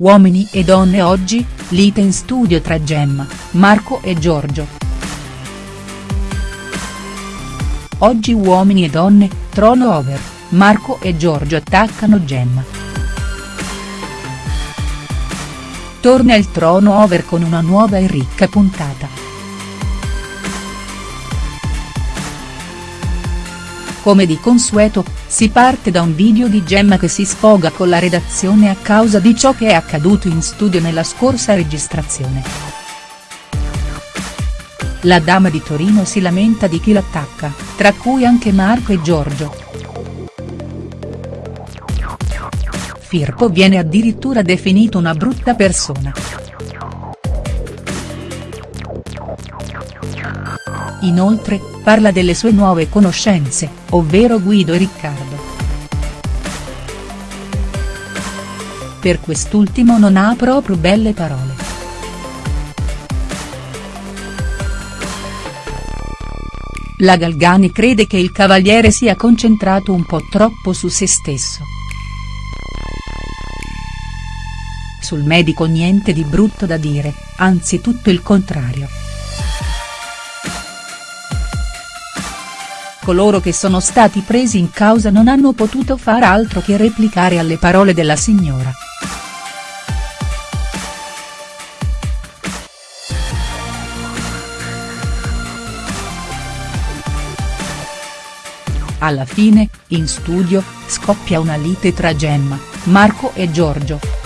Uomini e donne oggi, lite in studio tra Gemma, Marco e Giorgio. Oggi uomini e donne, trono over, Marco e Giorgio attaccano Gemma. Torna il trono over con una nuova e ricca puntata. Come di consueto, si parte da un video di Gemma che si sfoga con la redazione a causa di ciò che è accaduto in studio nella scorsa registrazione. La dama di Torino si lamenta di chi l'attacca, tra cui anche Marco e Giorgio. Firpo viene addirittura definito una brutta persona. Inoltre, parla delle sue nuove conoscenze, ovvero Guido e Riccardo. Per quest'ultimo non ha proprio belle parole. La Galgani crede che il cavaliere sia concentrato un po' troppo su se stesso. Sul medico niente di brutto da dire, anzi tutto il contrario. Coloro che sono stati presi in causa non hanno potuto far altro che replicare alle parole della signora. Alla fine, in studio, scoppia una lite tra Gemma, Marco e Giorgio.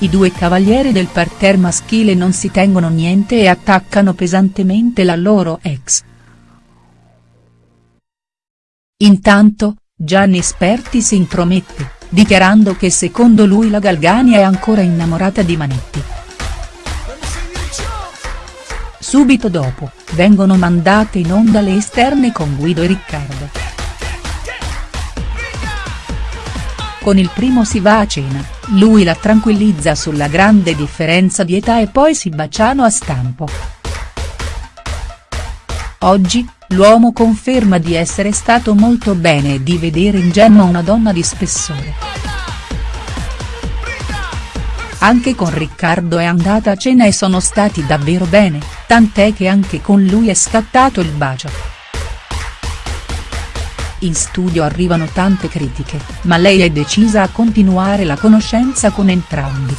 I due cavalieri del parterre maschile non si tengono niente e attaccano pesantemente la loro ex. Intanto, Gianni Sperti si intromette, dichiarando che secondo lui la Galgani è ancora innamorata di Manetti. Subito dopo, vengono mandate in onda le esterne con Guido e Riccardo. Con il primo si va a cena, lui la tranquillizza sulla grande differenza di età e poi si baciano a stampo. Oggi, l'uomo conferma di essere stato molto bene e di vedere in Gemma una donna di spessore. Anche con Riccardo è andata a cena e sono stati davvero bene, tant'è che anche con lui è scattato il bacio. In studio arrivano tante critiche, ma lei è decisa a continuare la conoscenza con entrambi.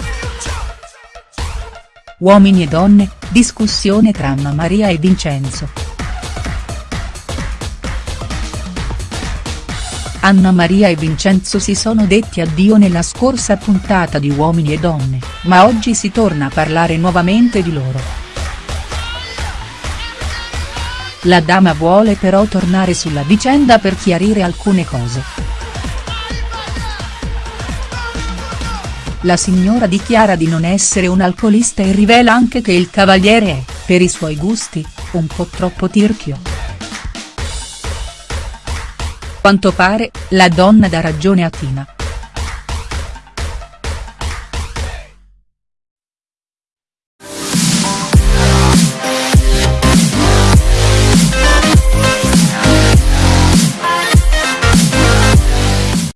Uomini e donne, discussione tra Anna Maria e Vincenzo. Anna Maria e Vincenzo si sono detti addio nella scorsa puntata di Uomini e Donne, ma oggi si torna a parlare nuovamente di loro. La dama vuole però tornare sulla vicenda per chiarire alcune cose. La signora dichiara di non essere un alcolista e rivela anche che il cavaliere è, per i suoi gusti, un po' troppo tirchio. Quanto pare, la donna dà ragione a Tina.